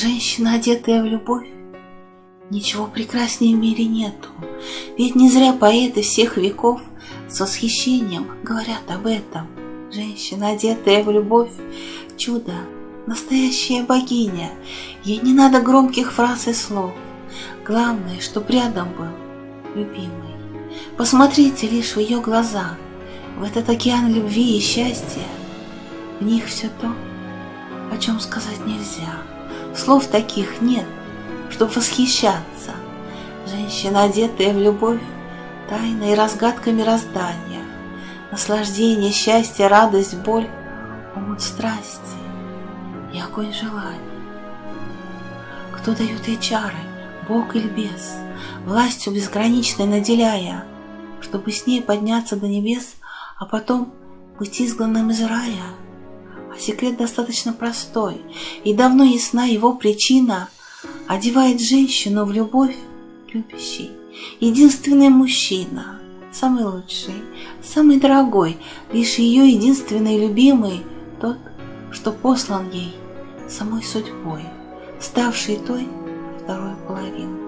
Женщина, одетая в любовь, Ничего прекраснее в мире нету, Ведь не зря поэты всех веков С восхищением говорят об этом. Женщина, одетая в любовь, чудо, настоящая богиня, Ей не надо громких фраз и слов, Главное, чтоб рядом был любимый. Посмотрите лишь в ее глаза, В этот океан любви и счастья, В них все то, о чем сказать нельзя. Слов таких нет, чтоб восхищаться. Женщина, одетая в любовь, тайной разгадка мироздания, Наслаждение, счастье, радость, боль, Омут страсти и огонь желаний. Кто дает ей чары, Бог или бес, Властью безграничной наделяя, Чтобы с ней подняться до небес, А потом быть изгнанным из рая? А секрет достаточно простой, И давно ясна его причина — Одевает женщину в любовь любящий, единственный мужчина, самый лучший, самый дорогой, лишь ее единственный любимый, тот, что послан ей самой судьбой, ставший той второй половиной.